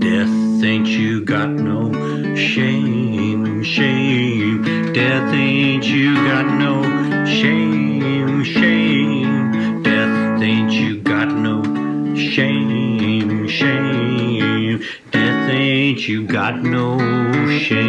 Death ain't you got no shame, shame. Death ain't you got no shame, shame. Death ain't you got no shame, shame. Death ain't you got no shame.